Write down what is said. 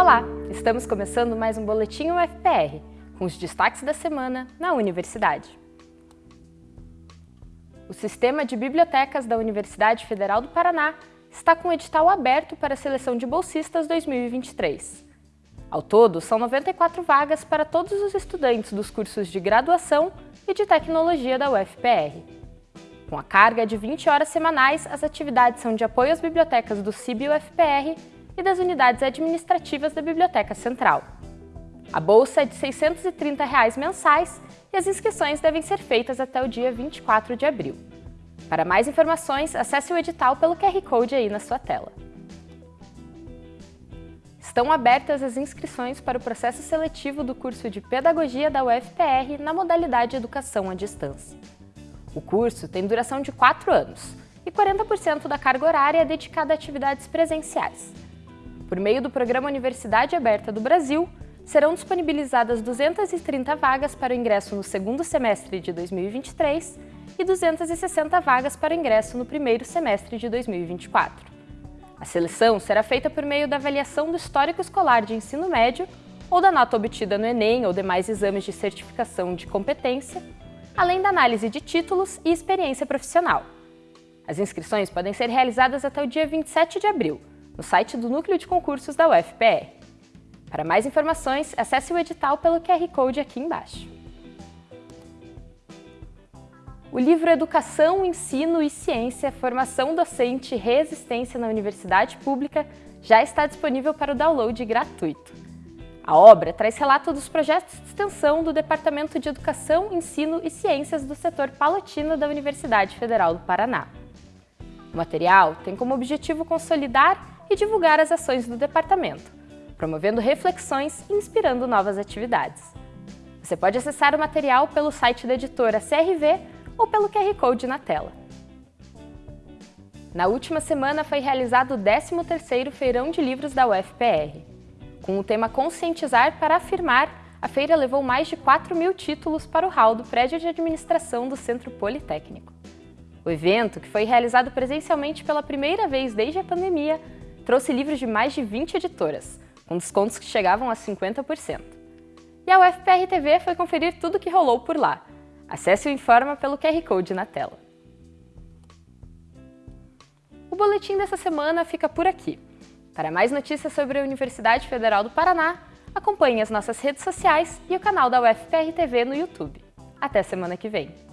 Olá, estamos começando mais um Boletim UFPR, com os destaques da semana na Universidade. O Sistema de Bibliotecas da Universidade Federal do Paraná está com o edital aberto para a seleção de bolsistas 2023. Ao todo, são 94 vagas para todos os estudantes dos cursos de graduação e de tecnologia da UFPR. Com a carga de 20 horas semanais, as atividades são de apoio às bibliotecas do CIB UFPR e das unidades administrativas da Biblioteca Central. A bolsa é de 630 reais mensais e as inscrições devem ser feitas até o dia 24 de abril. Para mais informações, acesse o edital pelo QR Code aí na sua tela. Estão abertas as inscrições para o processo seletivo do curso de Pedagogia da UFPR na modalidade Educação à Distância. O curso tem duração de 4 anos e 40% da carga horária é dedicada a atividades presenciais. Por meio do Programa Universidade Aberta do Brasil, serão disponibilizadas 230 vagas para o ingresso no segundo semestre de 2023 e 260 vagas para o ingresso no primeiro semestre de 2024. A seleção será feita por meio da avaliação do histórico escolar de ensino médio ou da nota obtida no Enem ou demais exames de certificação de competência, além da análise de títulos e experiência profissional. As inscrições podem ser realizadas até o dia 27 de abril, no site do Núcleo de Concursos da UFPR. Para mais informações, acesse o edital pelo QR Code aqui embaixo. O livro Educação, Ensino e Ciência, Formação Docente e Resistência na Universidade Pública já está disponível para o download gratuito. A obra traz relato dos projetos de extensão do Departamento de Educação, Ensino e Ciências do setor Palatina da Universidade Federal do Paraná. O material tem como objetivo consolidar e divulgar as ações do departamento, promovendo reflexões e inspirando novas atividades. Você pode acessar o material pelo site da editora CRV ou pelo QR Code na tela. Na última semana foi realizado o 13º Feirão de Livros da UFPR. Com o tema Conscientizar para Afirmar, a feira levou mais de 4 mil títulos para o hall do prédio de administração do Centro Politécnico. O evento, que foi realizado presencialmente pela primeira vez desde a pandemia, trouxe livros de mais de 20 editoras, com descontos que chegavam a 50%. E a UFPR TV foi conferir tudo o que rolou por lá. Acesse o Informa pelo QR Code na tela. O boletim dessa semana fica por aqui. Para mais notícias sobre a Universidade Federal do Paraná, acompanhe as nossas redes sociais e o canal da UFPR TV no YouTube. Até semana que vem!